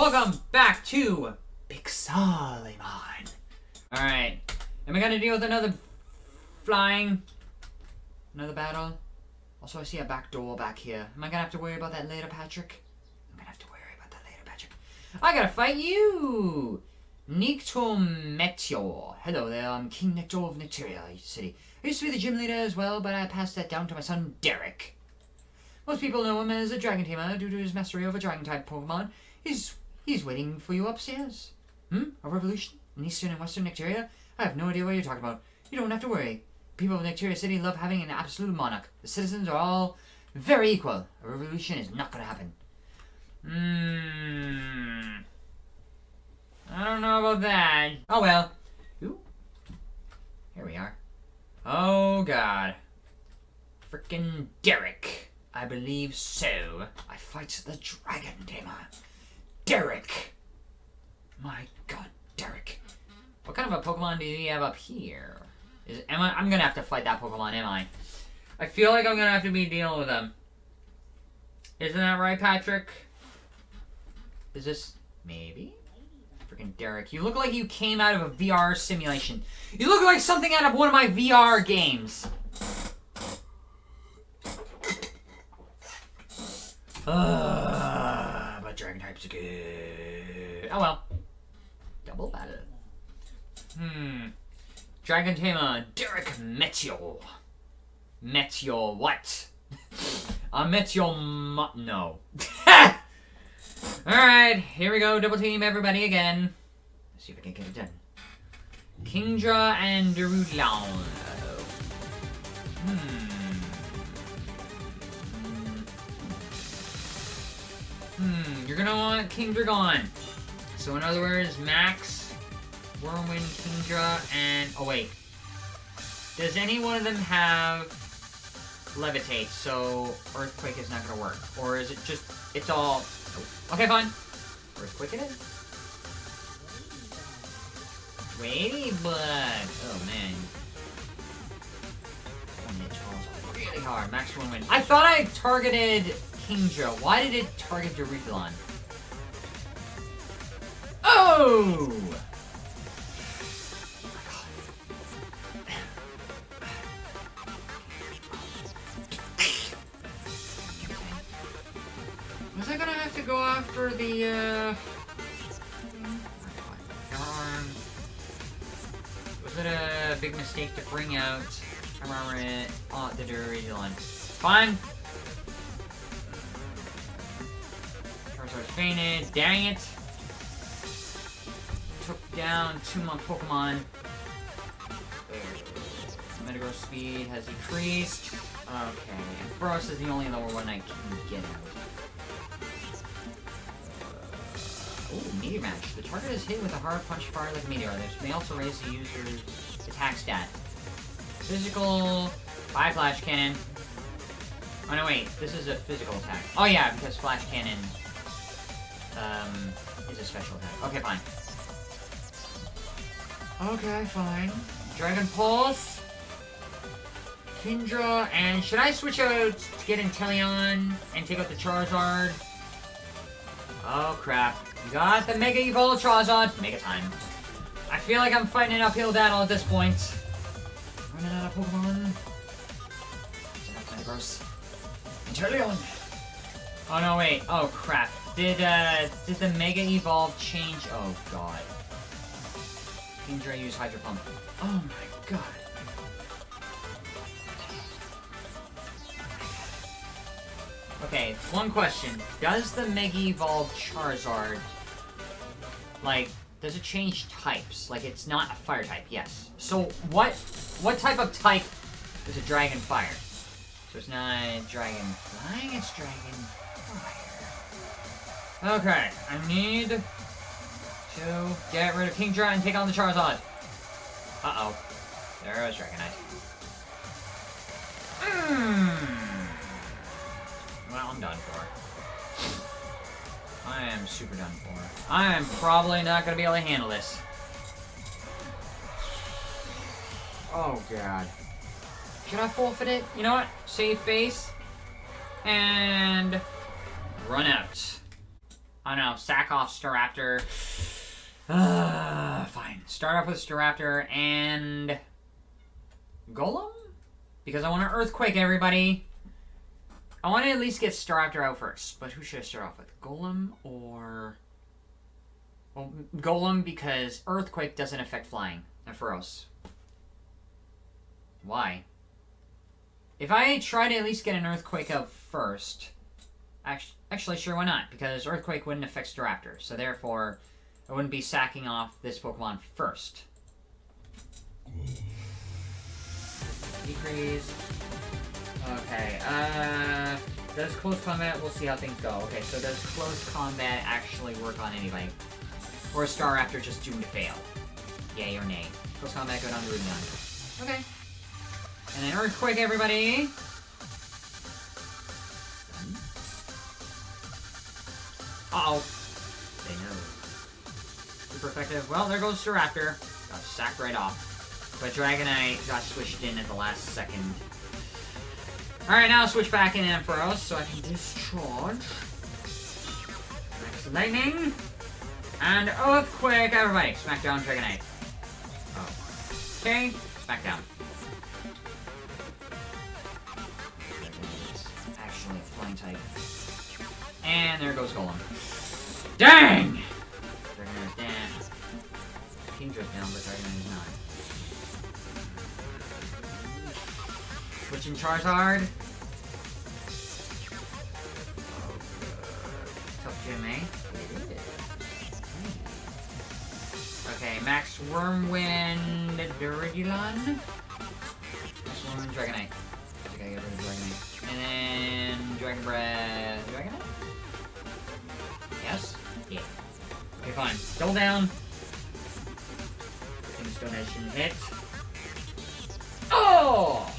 Welcome back to Pixelmon. Alright. Am I gonna deal with another flying? Another battle? Also, I see a back door back here. Am I gonna have to worry about that later, Patrick? I'm gonna have to worry about that later, Patrick. I gotta fight you! Nictor Meteor. Hello there, I'm King Nectar of Nectaria City. I used to be the gym leader as well, but I passed that down to my son, Derek. Most people know him as a dragon tamer due to his mastery over dragon-type Pokemon. He's he's waiting for you upstairs. Hmm? A revolution? In eastern and western Nectaria? I have no idea what you're talking about. You don't have to worry. People of Nectaria City love having an absolute monarch. The citizens are all very equal. A revolution is not gonna happen. Hmm... I don't know about that. Oh well. Ooh. Here we are. Oh god. Frickin' Derek. I believe so. I fight the Dragon Tamer. Derek. My god, Derek. What kind of a Pokemon do you have up here? Is am I I'm gonna have to fight that Pokemon, am I? I feel like I'm gonna have to be dealing with them. Isn't that right, Patrick? Is this maybe? freaking Derek. You look like you came out of a VR simulation. You look like something out of one of my VR games. Uh, but dragon types are good. Oh well. Double battle. Hmm. Dragon Tamer, Derek Meteor. Meteor what? I met your No. Alright, here we go. Double team everybody again. Let's see if I can get it done. Kingdra and Duraludon. Hmm. Hmm, you're gonna want Kingdra gone. So in other words, Max, Whirlwind, Kingdra, and... Oh wait. Does any one of them have Levitate, so Earthquake is not gonna work? Or is it just... It's all Okay, fine. Earthquake it is. Ladybug. Oh, man. Really hard. Max win. I thought I targeted Kingdra. Why did it target Duraludon? Oh! Was I gonna have to go after the, uh... Was it a big mistake to bring out Hammer on the Duraludon? Fine. Dang it. Took down two more Pokemon. Metagross speed has decreased. Okay. And is the only lower one I can get out. Ooh, Meteor Mash. The target is hit with a hard punch fire like Meteor. This may also raise the user's attack stat. Physical, by Flash Cannon. Oh no, wait. This is a physical attack. Oh yeah, because Flash Cannon um, is a special attack. Okay, fine. Okay, fine. Dragon Pulse. Kingdra, and should I switch out to get Inteleon and take out the Charizard? Oh crap. Got the Mega Evolved Charizard. Mega time. I feel like I'm fighting an uphill battle at this point. Running out of Pokemon. Gross. Inteleon! Oh no, wait. Oh crap. Did, uh, did the Mega Evolve change? Oh god. Kingdra use Hydro Pump. Oh my god. Okay, one question. Does the Mega Evolve Charizard like, does it change types? Like, it's not a fire type, yes. So, what what type of type is a dragon fire? So it's not dragon flying, it's dragon. Okay, I need to get rid of King Kingdra and take on the Charizard. Uh-oh. There goes Dragonite. Hmm. Well, I'm done for. I am super done for. I am probably not going to be able to handle this. Oh, God. Should I forfeit it? You know what? Save face. And run out. I don't know, sack off Staraptor. Uh, fine. Start off with Staraptor and Golem? Because I want to Earthquake everybody. I want to at least get Staraptor out first. But who should I start off with? Golem or... Well, Golem because Earthquake doesn't affect flying. And Feros. Why? If I try to at least get an Earthquake out first... Actually, actually, sure, why not? Because Earthquake wouldn't affect Staraptor. So therefore, I wouldn't be sacking off this Pokemon first. Decrease. Okay, uh... Does close combat, we'll see how things go. Okay, so does close combat actually work on anybody? Or is Staraptor just doomed to fail? Yay or nay? Close combat, go down to Rubion. Okay. And then Earthquake, everybody! Uh-oh. They. Super effective. Well, there goes Staraptor. Got sacked right off. But Dragonite got switched in at the last second. Alright, now switch back in Ampharos so I can discharge. Next Lightning. And Earthquake, everybody. Smackdown Dragonite. Oh. Okay, Smackdown. Actually, flying type. And there goes Golem. Dang! Dragonite is down. Kingdra's down, but Dragonite is not. Switching Charizard. Tough gym, eh? Okay, Max Wormwind Duraludon. Max Wormwind Dragonite. I get rid of Dragonite. And then Dragon Breath. Yeah. Okay, fine. Double down. Things donation hit. Oh!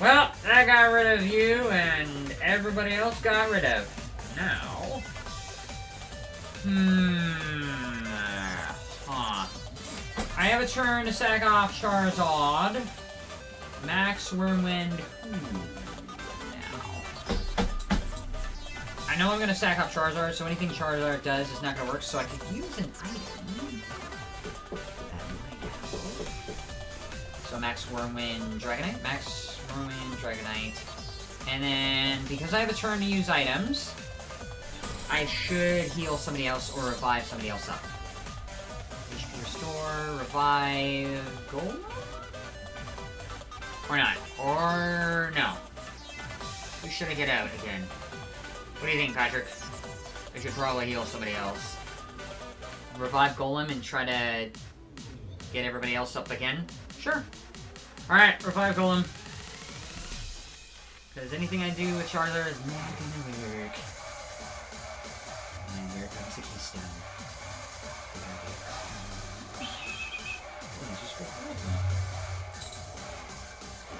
Well, I got rid of you, and everybody else got rid of. Now... Hmm... Huh. I have a turn to sack off Charizard. Max Wormwind. Hmm. Know I'm going to sack up Charizard, so anything Charizard does is not going to work, so I could use an item. So Max Wormwind Dragonite. Max Wormwind Dragonite. And then, because I have a turn to use items, I should heal somebody else or revive somebody else up. HP Restore, Revive, Gold? Or not. Or no. Who should I get out again? What do you think, Patrick? I should probably heal somebody else. Revive Golem and try to get everybody else up again? Sure. Alright, revive Golem. Because anything I do with Charizard is not gonna work. And here comes the keystone.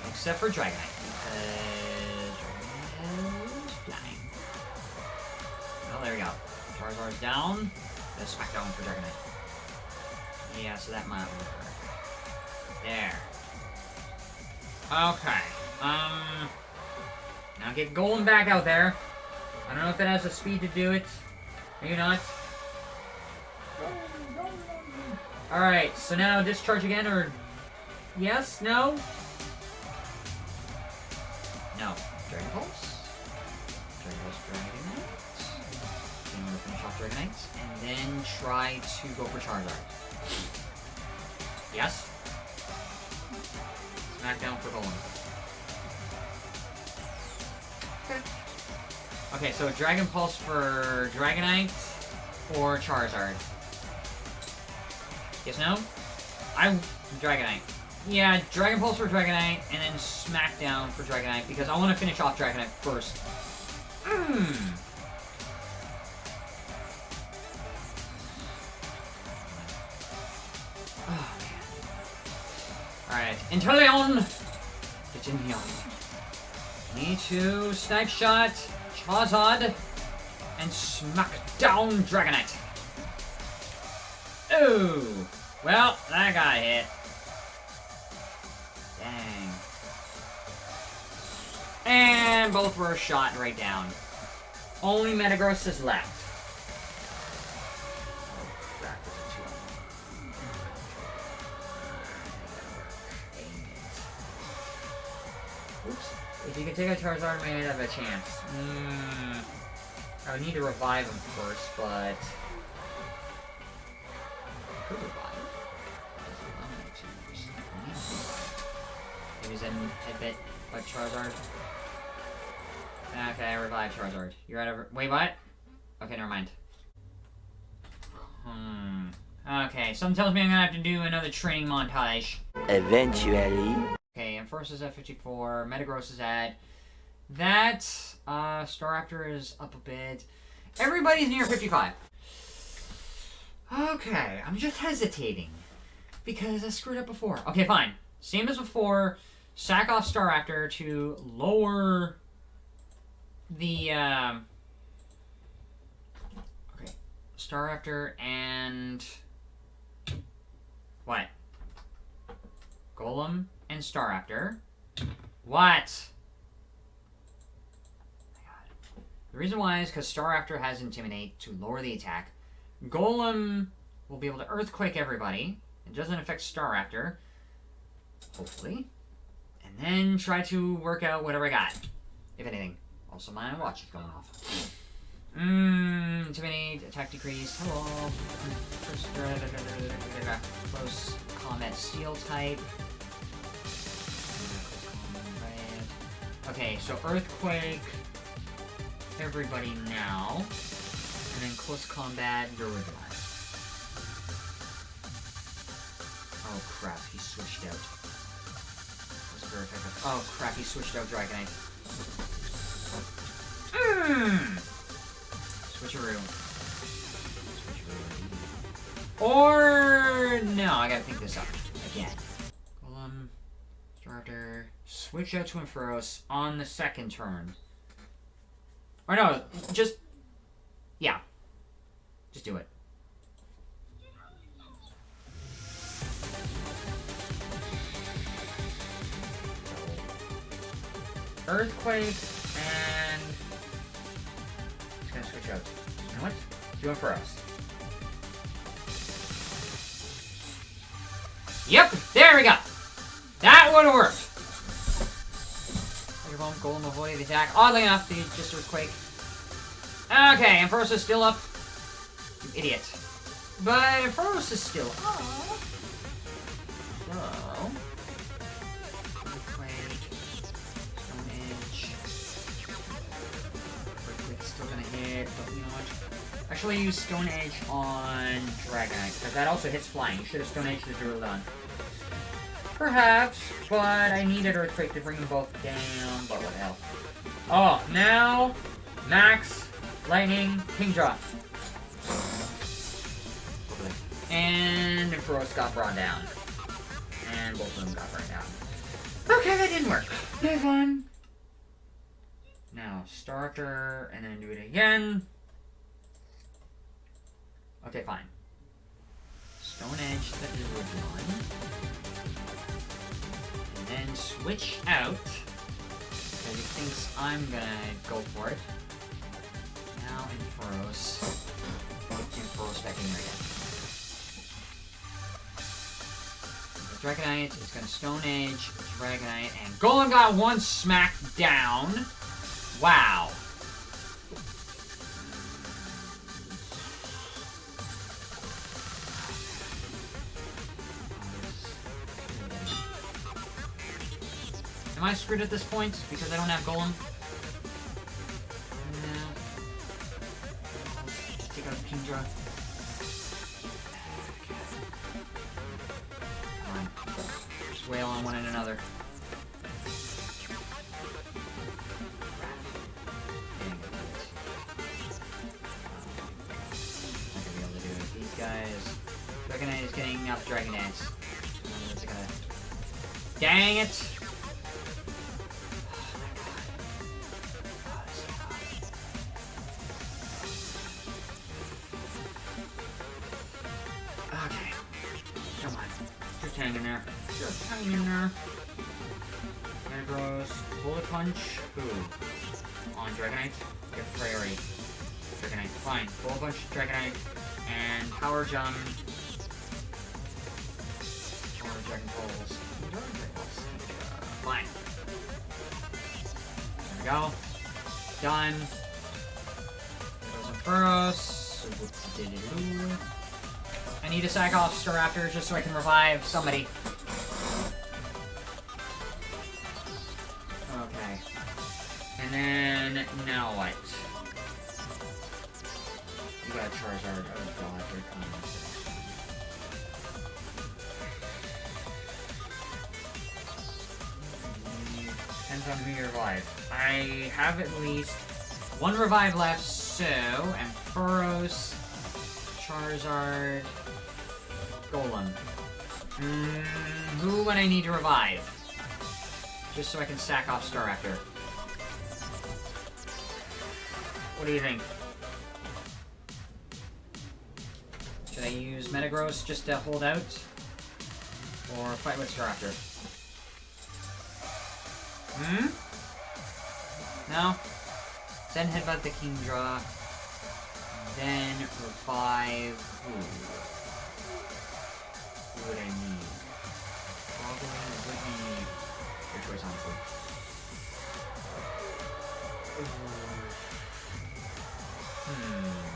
Except for Dragonite, there we go. Charizard's down. Let's smack down for Dragonite. Yeah, so that might work. There. Okay. Um... Now get Golem back out there. I don't know if it has the speed to do it. Maybe not. Alright, so now discharge again, or... Yes? No? No. Dragonite. And then try to go for Charizard. Yes? Smackdown for Golem. Okay, so Dragon Pulse for Dragonite or Charizard? Yes, no? I'm Dragonite. Yeah, Dragon Pulse for Dragonite, and then Smackdown for Dragonite, because I want to finish off Dragonite first. Mmm. Inteleon! Here. Me too. Snipe shot. Charizard. And smack down Dragonite. Ooh! Well, that got hit. Dang. And both were shot right down. Only Metagross is left. You can take a Charizard, I'd have a chance. Mm, I would need to revive him first, but... Could revive he's in a bit, but Charizard. Okay, I revived Charizard. You're out of... Wait, what? Okay, never mind. Hmm. Okay, something tells me I'm gonna have to do another training montage. Eventually. First is at 54, Metagross is at... That, uh, Staraptor is up a bit. Everybody's near 55. Okay, I'm just hesitating. Because I screwed up before. Okay, fine. Same as before, sack off Staraptor to lower the, um... Okay, Staraptor and... What? Golem and star Staraptor. What? The reason why is because star Staraptor has Intimidate to lower the attack. Golem will be able to Earthquake everybody. It doesn't affect star Staraptor. Hopefully. And then try to work out whatever I got. If anything. Also, my watch is going off. Mmm, Intimidate, attack decrease. Hello. Close combat steel type. Okay, so Earthquake, everybody now, and then Close Combat, Durabilize. Oh crap, he switched out. Oh crap, he switched out Dragonite. Mmm! Switcheroo. Switcheroo. Or... No, I gotta think this up. Again. Switch out to Ampharos on the second turn. Or no, just... Yeah. Just do it. Earthquake, and... Just gonna switch out. You know what? Do Ampharos. Yep, there we go. That would have worked. Your bomb golem avoided the attack. Oddly enough, the just earthquake. Okay, Ampharos is still up. You idiot. But Ampharos is still up. So. Hit, but you know? Actually, use Stone Edge on Dragonite, because that also hits flying. You should have Stone Edge the Duraludon. Perhaps, but I needed Earthquake to bring them both down, but what the hell. Oh, now, Max, Lightning, Kingdra. And Ampharos got brought down. And both of them got brought down. Okay, that didn't work. Move on. Now, Starter, and then do it again. Okay, fine. Stone Edge the Duraludon and then switch out. Because he thinks I'm gonna go for it. Now Ampharos. Ampharos back in here again. Dragonite is gonna Stone Edge, Dragonite, and Golem got one smack down. Wow. Screwed at this point because I don't have Golem? No. Take out Kingdra. Just wail on one and another. Guys. Dragonite is getting up Dragon Dance. Dang it! Dragonite. Get priority. Dragonite. Fine. Roll a bunch of Dragonite. And Power Jump. Power Dragon Pulse. Fine. There we go. Done. There goes Ampharos. I need to sack off Staraptor just so I can revive somebody. And then, now what? You got Charizard. Oh god, here comes. Depends on who you revive. I have at least one revive left, so Ampharos, Charizard, Golem. Mm, who would I need to revive? Just so I can sack off Staraptor. What do you think? Should I use Metagross just to hold out? Or fight with Staraptor? Hmm? No? Then headbutt the Kingdra. Then revive. Who? Who would I need? Probably would need. Your choice, honestly. Hmm.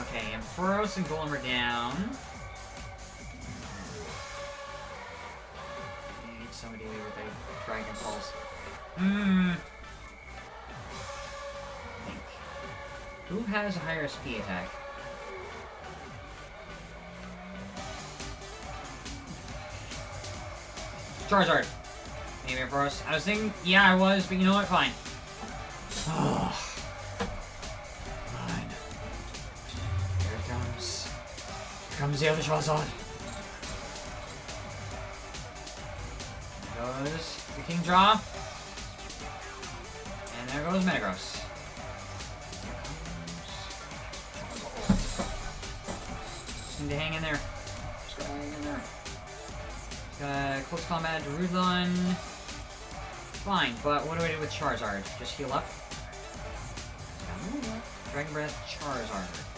Okay, Ampharos and Golem are down. I need somebody with a Dragon Pulse. Hmm. Who has a higher SP attack? Charizard. Maybe Ampharos. I was thinking, yeah, I was, but you know what? Fine. The other Charizard. There goes the Kingdra. And there goes. Just need to hang in there. Just gotta hang in there. Uh, close combat, Rudlon. Fine, but what do I do with Charizard? Just heal up? Dragon Breath, Charizard.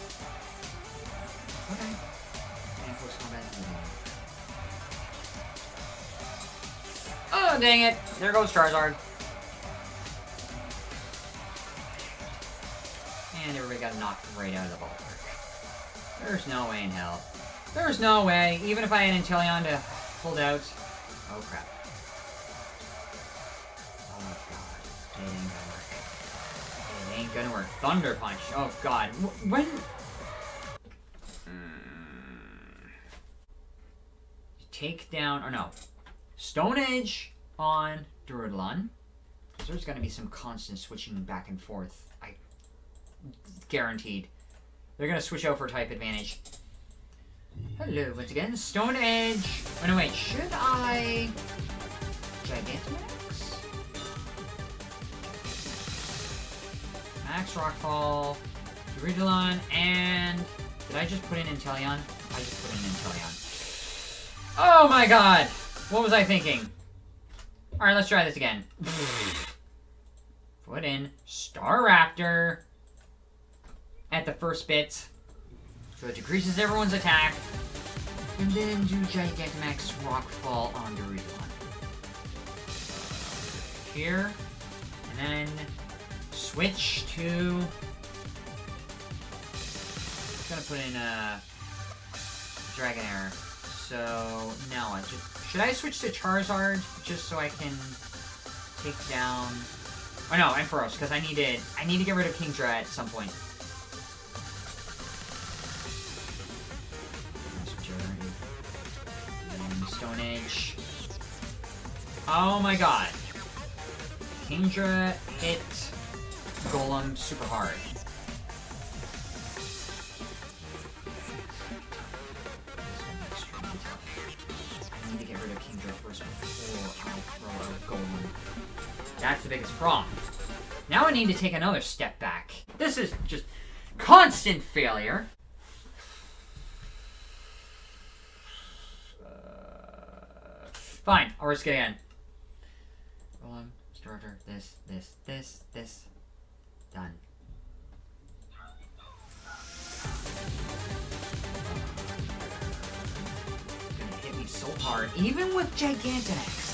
Oh, dang it! There goes Charizard. And everybody got knocked right out of the ballpark. There's no way in hell. There's no way, even if I had Inteleon to hold out. Oh crap. Oh god. It ain't gonna work. It ain't gonna work. Thunder Punch. Oh god. When... Mm. Take down... Or no. Stone Edge on. Because there's gonna be some constant switching back and forth. I... Guaranteed. They're gonna switch out for type advantage. Hello, once again, Stone Edge. Oh no, wait, should I... Gigantamax? Max Rockfall, Duraludon, and... Did I just put in Inteleon? I just put in Inteleon. Oh my god! What was I thinking? Alright, let's try this again. Put in Staraptor at the first bit. So it decreases everyone's attack. And then do Gigantamax Rockfall on Duraludon. Here. And then switch to... gonna put in a Dragonair. So now I just should I switch to Charizard just so I can take down Oh no, Ampharos, because I need to I need to get rid of Kingdra at some point. Stone Edge. Oh my god. Kingdra hit Golem super hard. Rid of first before I throw out. That's the biggest problem. Now I need to take another step back. This is just constant failure. Uh, fine, I'll risk it again. Golem, starter, this, this, this, this. Done. So hard, even with Gigantamax.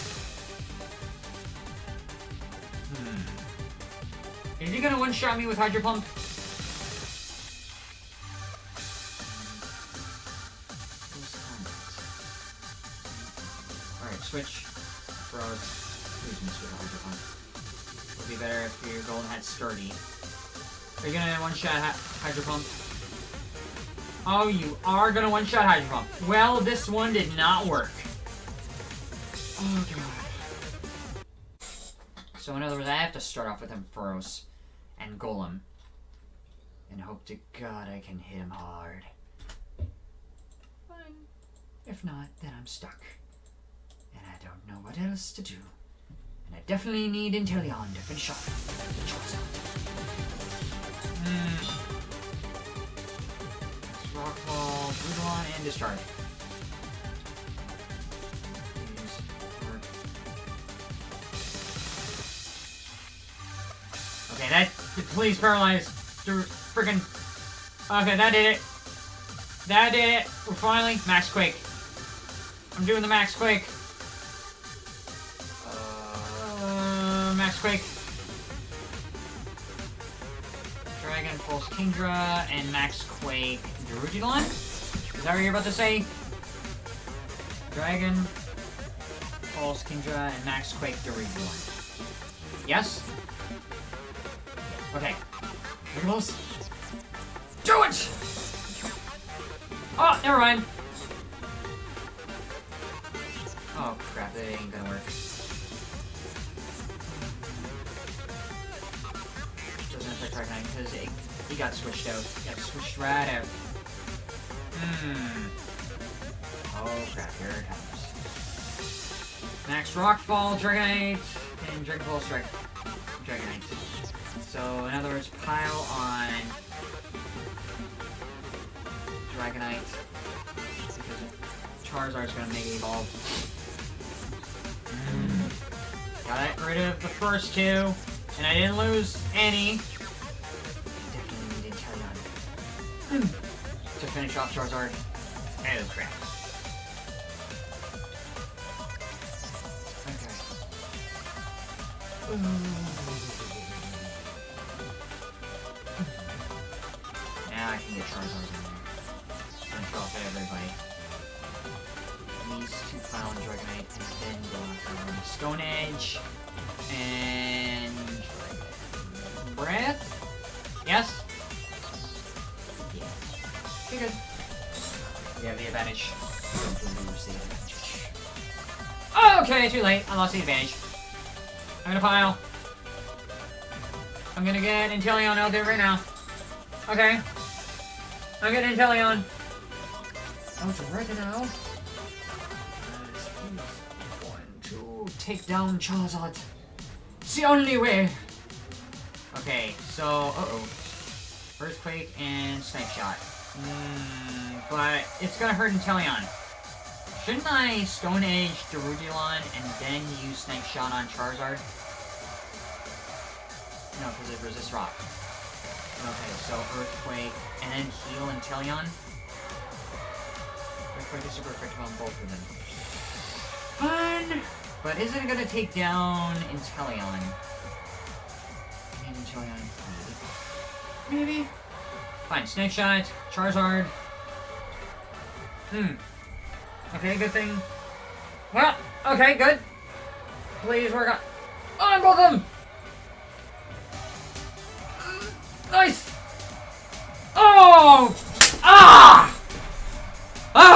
Hmm. Is he gonna one-shot me with Hydro Pump? Alright, switch. Frogs. Please miss with Hydro Pump. Would be better if your golden had sturdy. Are you gonna one-shot Hydro Pump? Oh, you are gonna one-shot Hydro Pump. Well, this one did not work. Oh, God. So, in other words, I have to start off with Ampharos and Golem. And hope to God I can hit him hard. Fine. If not, then I'm stuck. And I don't know what else to do. And I definitely need Inteleon to finish off the Charizard. Rockfall, Duraludon, and Discharge. Okay, that please paralyze freaking. Okay, that did it. That did it. We're finally Max Quake. I'm doing the Max Quake. Uh, Max Quake. Kingdra and Max Quake Duraludon? Is that what you're about to say? Dragon, Pulse Kingdra, and Max Quake Duraludon. Yes? Okay. Riggles. Do it! Oh, never mind. Oh crap, that ain't gonna work. Doesn't affect Dragonite because it, he got switched out. He got switched right out. Hmm. Oh crap, here it comes. Max Rockfall, Dragonite, and Dragon Ball Strike. Dragonite. So, in other words, pile on Dragonite. Because Charizard's gonna make it evolve. Mm. Got rid of the first two, and I didn't lose any. Off Charizard. Oh crap. Okay. Now I can get Charizard in there. Finish off everybody. These two on Dragonite and then go after um, Stone Edge and Breath? Yes? Advantage. Okay, too late. I lost the advantage. I'm gonna pile. I'm gonna get Inteleon out there right now. Okay. I'm getting Inteleon. Oh, it's right now. One, two, take down Charizard. It's the only way. Okay, so, uh-oh. Earthquake and Snipe Shot. Mm, but it's gonna hurt Inteleon. Shouldn't I Stone Edge Duraludon and then use Snipe Shot on Charizard? No, because it resists rock. Okay, so Earthquake, and then heal Inteleon. Earthquake is super effective on both of them. Fun! But is it gonna take down Inteleon? Inteleon, maybe. Maybe? Fine, Snipe Shot, Charizard. Hmm. Okay, good thing. Well, okay, good. Please work on, on both of them! Nice! Oh! Ah! Ah!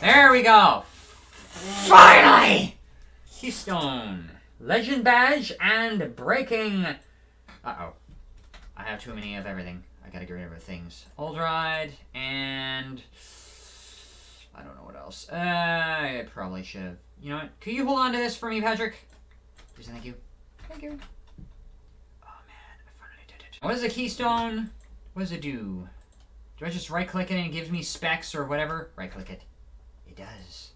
There we go. Finally! Keystone. Legend Badge and Breaking... Uh-oh. I have too many of everything. I gotta get rid of things. Old Ride and... I don't know what else. Uh, I probably should have... You know what? Could you hold on to this for me, Patrick? Please thank you. Thank you. Oh man, I finally did it. What is a keystone? What does it do? Do I just right click it and it gives me specs or whatever? Right click it. It does.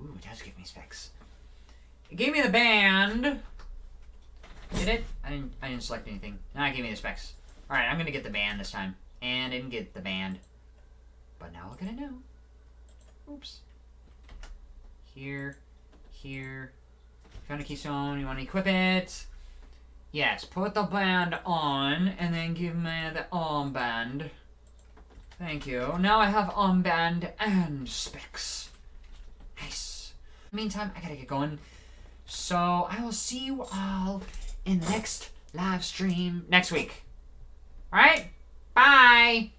Ooh, it does give me specs. It gave me the band. Did it? I didn't. I didn't select anything. Now it gave me the specs. All right, I'm gonna get the band this time. And I didn't get the band. But now I'm gonna know. Oops. Here, here. Found a keystone. You want to equip it? Yes. Put the band on, and then give me the armband. Thank you. Now I have armband and specs. Nice. Meantime, I gotta get going. So I will see you all in the next live stream next week. Alright? Bye!